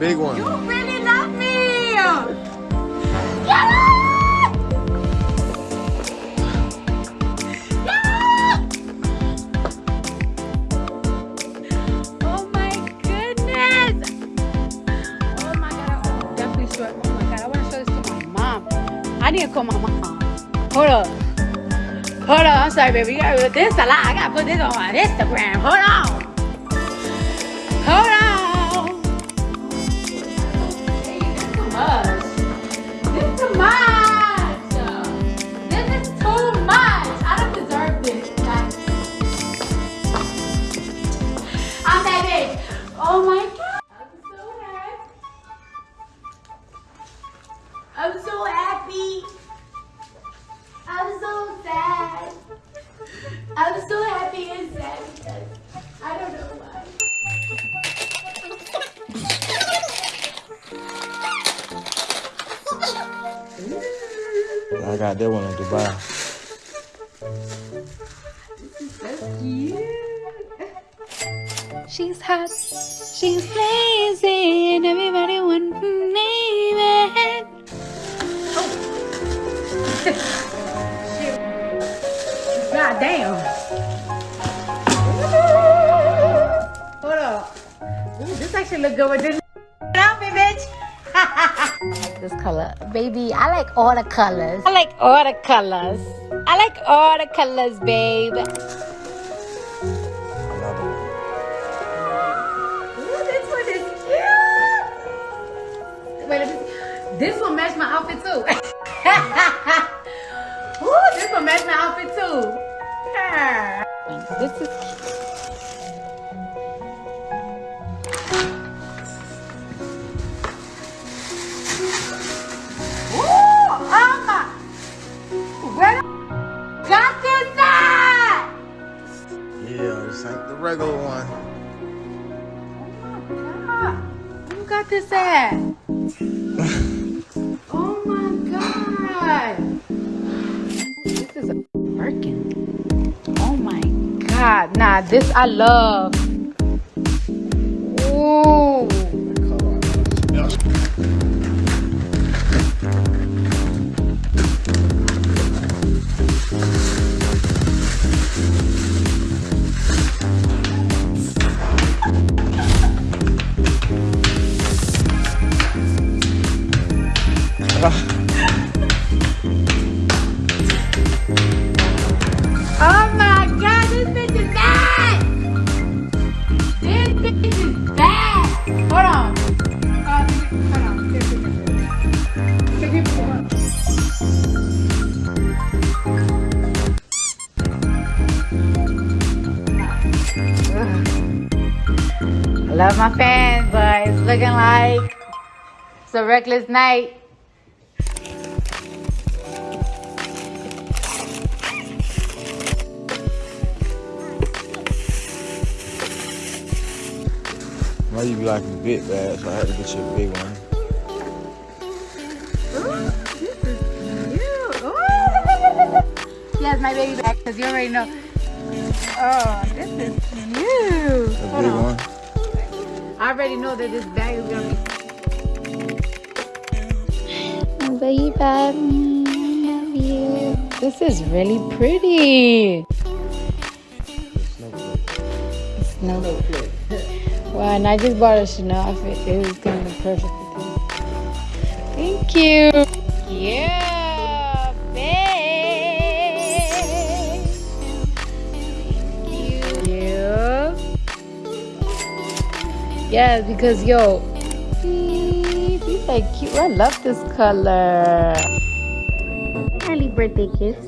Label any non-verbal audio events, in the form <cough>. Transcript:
big one. You really love me. Get it! Oh my goodness! Oh my god, I definitely show it. Oh my god, I want to show this to my mom. I need to call my mom. Hold up. Hold on, I'm sorry, baby. You gotta this a lot. I gotta put this on my Instagram. Hold on. Hold on. Oh my god. I'm so happy. I'm so happy. I'm so sad. I'm so happy and sad because I don't know why. I got that one in Dubai. She's hot, she's blazing, everybody want to name it. <laughs> Oh. God damn. Hold up. Ooh, this actually look good with this outfit, bitch. <laughs> this color. Baby, I like all the colors. I like all the colors. I like all the colors, babe. This one match my outfit too. <laughs> Ooh, this one match my outfit too. Yeah. This is Ooh, oh my. Where the got this at? Yeah, this ain't the regular one. Oh my god. Who got this at? Nah, this I love. Ooh. Oh I <laughs> love my fans, but it's looking like it's a reckless night. Why you be like a bit bad, so I had to get you a big one. <laughs> Yes, my baby back because you already know. Oh, this is cute. A Hold big on. one. I already know that this bag is gonna be. Oh, baby, I love you. This is really pretty. Snow. Wow, and I just bought a Chanel outfit. It was gonna be perfect with this. Thank you. Yeah, Yeah, because yo, these these are cute. I love this color. Early birthday kiss.